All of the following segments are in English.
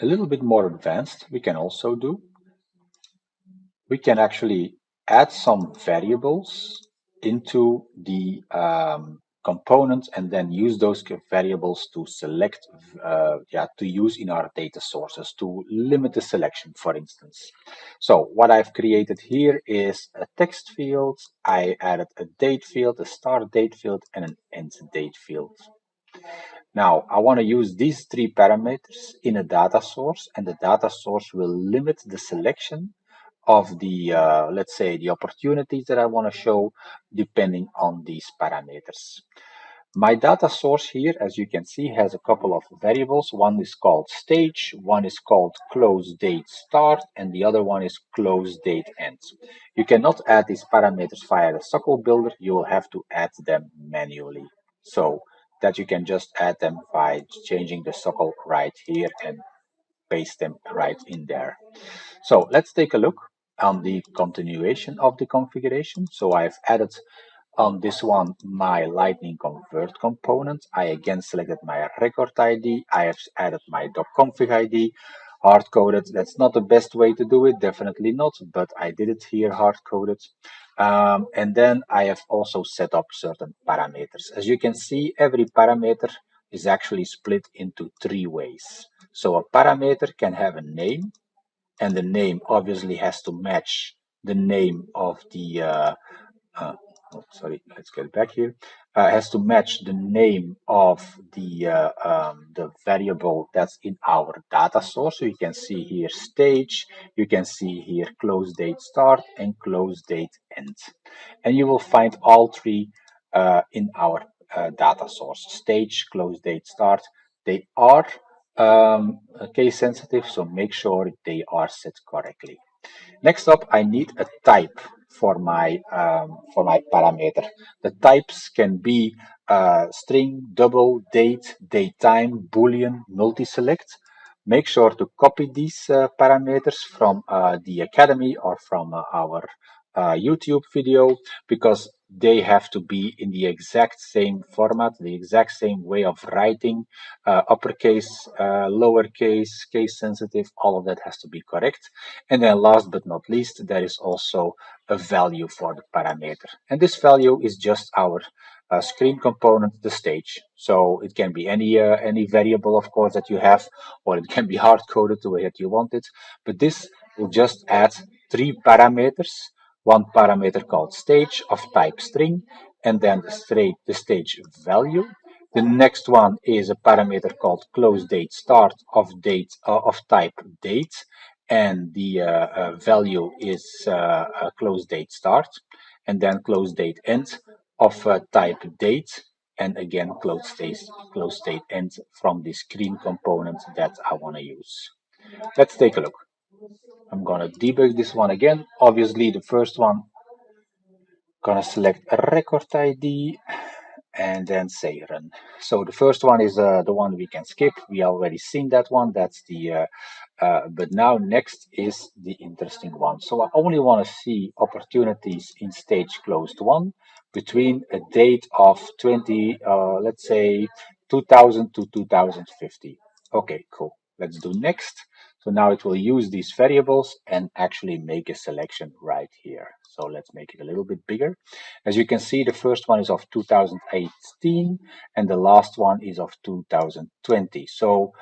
a little bit more advanced we can also do. We can actually add some variables into the um, components and then use those variables to select, uh, yeah, to use in our data sources to limit the selection, for instance. So what I've created here is a text field. I added a date field, a start date field, and an end date field. Now, I want to use these three parameters in a data source, and the data source will limit the selection of the, uh, let's say, the opportunities that I want to show depending on these parameters. My data source here, as you can see, has a couple of variables. One is called stage, one is called close date start, and the other one is close date end. You cannot add these parameters via the SOQL builder. You will have to add them manually. So that you can just add them by changing the SOQL right here and paste them right in there. So let's take a look on the continuation of the configuration. So I've added on this one my lightning convert component. I again selected my record ID. I have added my config ID hard coded. That's not the best way to do it, definitely not, but I did it here hard coded. Um, and then I have also set up certain parameters. As you can see, every parameter is actually split into three ways. So a parameter can have a name, and the name obviously has to match the name of the uh, uh, oh, sorry let's get back here. Uh, has to match the name of the uh, um, the variable that's in our data source. So you can see here stage you can see here close date start and close date end. And you will find all three uh, in our uh, data source. Stage close date start they are um, case sensitive, so make sure they are set correctly. Next up, I need a type for my um, for my parameter. The types can be uh, string, double, date, date time, boolean, multi-select. Make sure to copy these uh, parameters from uh, the academy or from uh, our uh, YouTube video because they have to be in the exact same format, the exact same way of writing, uh, uppercase, uh, lowercase, case sensitive, all of that has to be correct. And then last but not least, there is also a value for the parameter. And this value is just our uh, screen component, the stage. So it can be any uh, any variable, of course, that you have, or it can be hard-coded the way that you want it. But this will just add three parameters one parameter called stage of type string, and then the, straight, the stage value. The next one is a parameter called close date start of date uh, of type date, and the uh, uh, value is uh, close date start, and then close date end of type date, and again close date close date end from the screen component that I want to use. Let's take a look. I'm gonna debug this one again. Obviously, the first one, gonna select a record ID and then say run. So the first one is uh, the one we can skip. We already seen that one. That's the, uh, uh, but now next is the interesting one. So I only want to see opportunities in stage closed won between a date of 20, uh, let's say 2000 to 2050. Okay, cool. Let's do next. So now it will use these variables and actually make a selection right here. So let's make it a little bit bigger. As you can see, the first one is of 2018 and the last one is of 2020. So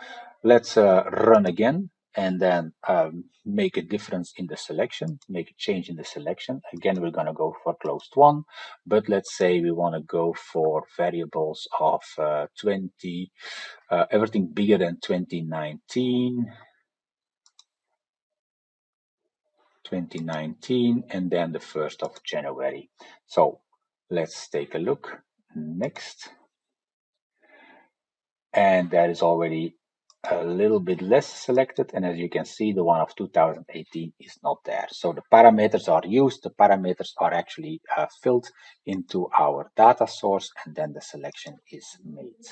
let's uh, run again and then um, make a difference in the selection, make a change in the selection. Again, we're going to go for closed won, but let's say we want to go for variables of uh, 20, uh, everything bigger than 2019 2019 and then the 1st of January. So let's take a look next. And that is already a little bit less selected. And as you can see, the one of 2018 is not there. So the parameters are used. The parameters are actually uh, filled into our data source and then the selection is made.